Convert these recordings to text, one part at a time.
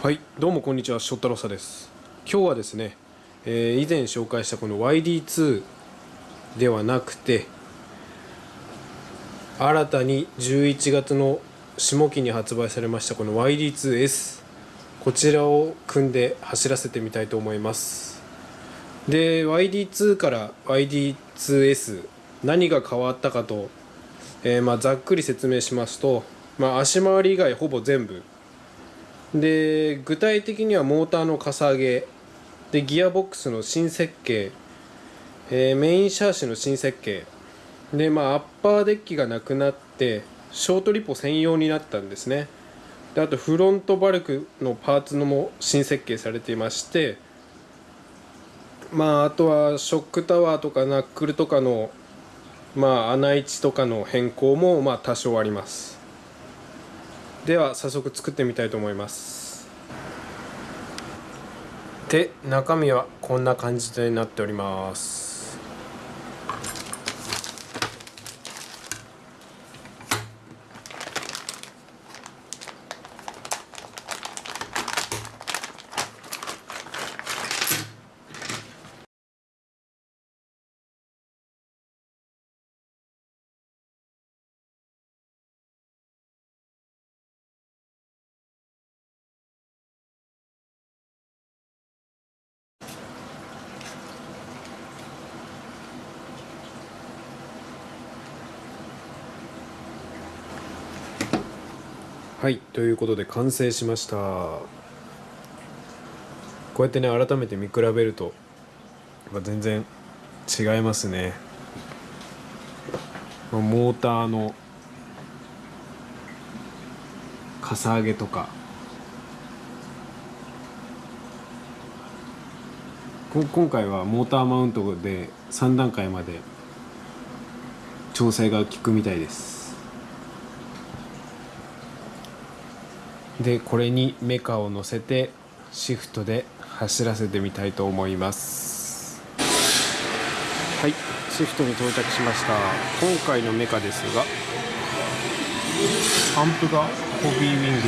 はいどうもこんにちは翔太郎さです。今日はですね、えー以前紹介したこの YD2 ではなくて新たに11月の下期に発売されましたこの YD2S こちらを組んで走らせてみたいと思います。で YD2 から YD2S 何が変わったかと、えーまあ、ざっくり説明しますと、まあ、足回り以外ほぼ全部で具体的にはモーターのかさ上げ。でギアボックスの新設計、えーメインシャーシの新設計。でまあアッパーデッキがなくなってショートリポ専用になったんですね。であとフロントバルクのパーツのも新設計されていまして。まああとはショックタワーとかナックルとかのまあ穴位置とかの変更もまあ多少あります。では早速作ってみたいと思います。で中身はこんな感じになっております。はいということで完成しました。こうやってね改めて見比べると全然違いますね。モーターのかさ上げとか。今回はモーターマウントで3段階まで調整が効くみたいです。でこれにメカを乗せてシフトで走らせてみたいと思います。はい。シフトに到着しました。今回のメカですがアンプがホビーウィング。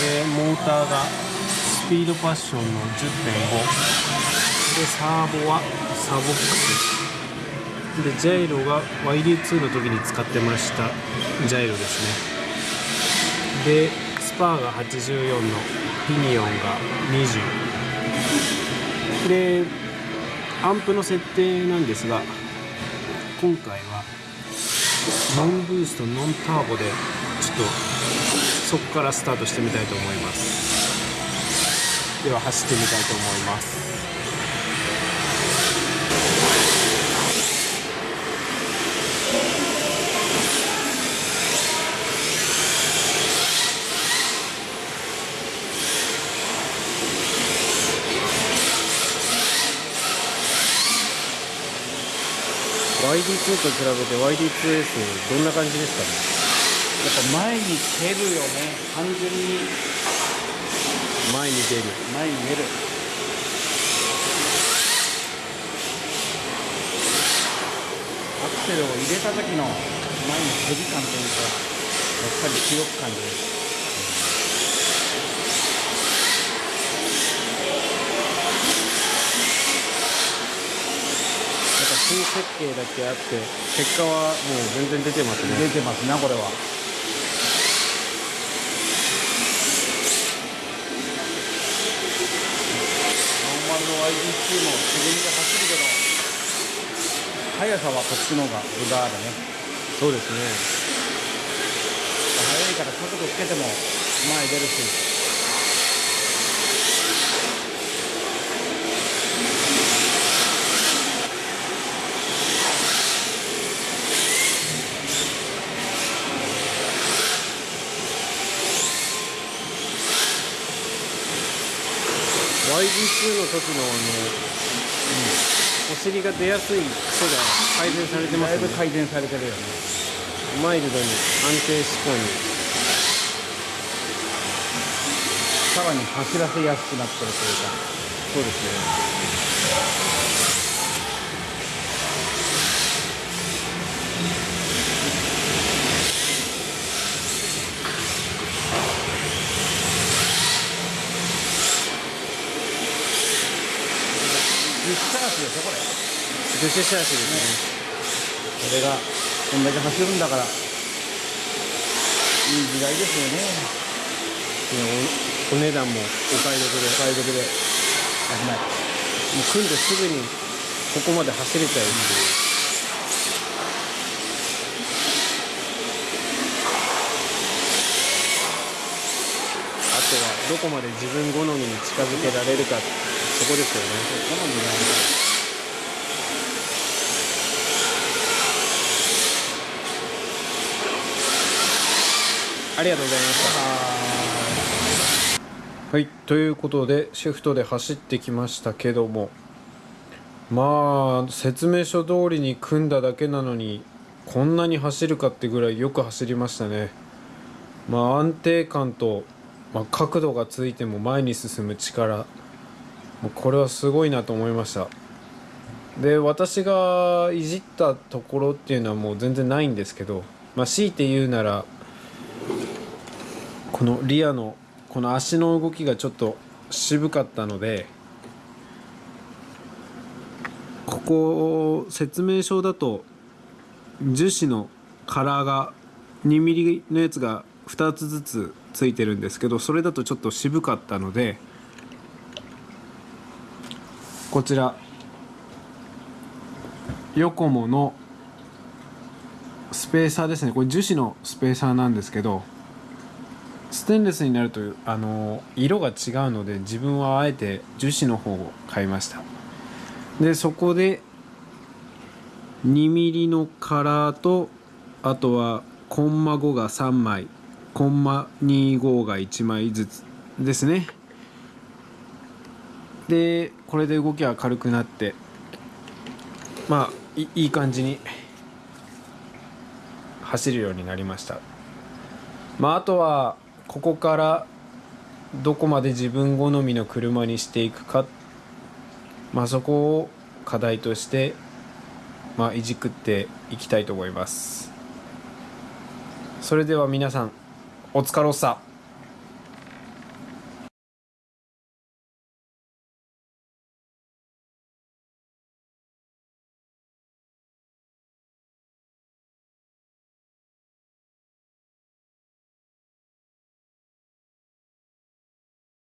でモーターがスピードパッションの10.5でサーボはサボックス。でジャイロが YD2 の時に使ってましたジャイロですね。でスパーが84のピニオンが20でアンプの設定なんですが今回はノンブーストノンターボでちょっとそこからスタートしてみたいと思います。では走ってみたいと思います。YD2 と比べて YD2S どんな感じですかね？やっぱ前に出るよね。完全に。前に出る。前に出る。アクセルを入れた時の前のヘビ感というかやっぱり強く感じるやっぱ新設計だけあって結果はもう全然出てますね。出てますなこれは。ノーマルの YD2 も自分で走るけど速さはこっちの方が分があるね。そうですね。速いから角度つけても前出るしうん YD2 の時のあの、2の時の、ねうんお尻が出やすい癖が改善されてますねだいぶ改善されてるよねマイルドに安定志向にさらに走らせやすくなってるというかそうですね樹脂シャーシですこれがこんだけ走るんだから。いい時代ですよね。ねおお値段もお買い得で。お買い。得で危ないもう組んですぐにここまで走れちゃうっていう。あとはどこまで自分好みに近づけられるか。そこですよね。好みなんでありがとうございました。はい。ということでシフトで走ってきましたけども。まあ説明書通りに組んだだけなのにこんなに走るかってぐらいよく走りましたね。まあ安定感と、まあ、角度がついても前に進む力。もうこれはすごいなと思いました。で私がいじったところっていうのはもう全然ないんですけど、まあ、強いて言うならこのリアのこの足の動きがちょっと渋かったのでここ説明書だと樹脂のカラーが 2mm のやつが2つずつついてるんですけどそれだとちょっと渋かったのでこちら。ヨコモのスペーサーですね。これ樹脂のスペーサーなんですけどステンレスになるとあの色が違うので自分はあえて樹脂の方を買いました。でそこで 2mm のカラーとあとはコンマ5が3枚コンマ25が1枚ずつですね。でこれで動きは軽くなってまあいい感じに走るようになりました。まああとはここからどこまで自分好みの車にしていくかまあそこを課題としてまあいじくっていきたいと思います。それでは皆さんお疲れっさ。